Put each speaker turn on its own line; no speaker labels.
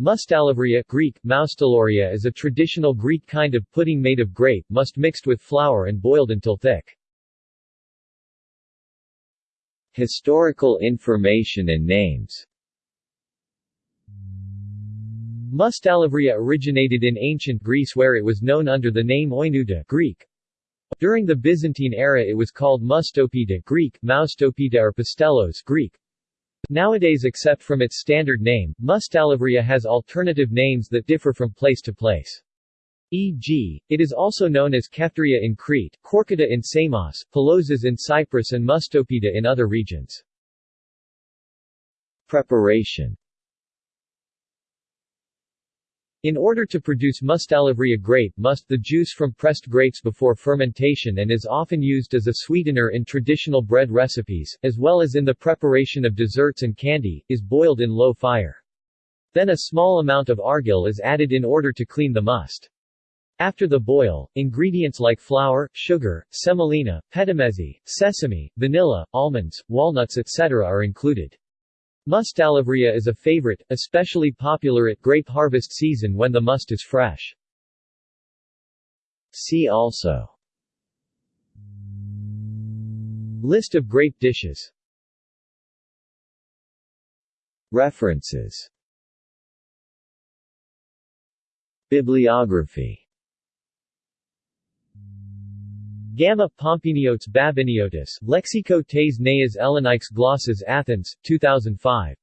Mustalivria Greek, is a traditional Greek kind of pudding made of grape must mixed with flour and boiled until thick.
Historical information and names
Mustalivria originated in ancient Greece where it was known under the name Oinouta Greek. During the Byzantine era it was called Mustopita Greek, Maustopita or Pastelos Greek. Nowadays except from its standard name, Mustalivria has alternative names that differ from place to place. E.g., it is also known as Kefteria in Crete, Korkata in Samos, Pelosas in Cyprus and Mustopita in other regions.
Preparation
in order to produce mustalivria grape must the juice from pressed grapes before fermentation and is often used as a sweetener in traditional bread recipes, as well as in the preparation of desserts and candy, is boiled in low fire. Then a small amount of argil is added in order to clean the must. After the boil, ingredients like flour, sugar, semolina, petimezi, sesame, vanilla, almonds, walnuts etc. are included. Mustalivria is a favorite, especially popular at grape harvest season when the must is fresh.
See also.
List of grape dishes.
References. Bibliography
Gamma Pompiniotes Babiniotis, Lexico tes Neas Ellenix Glosses Athens, 2005.